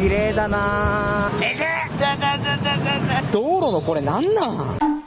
綺麗だな。道路のこれなんなん？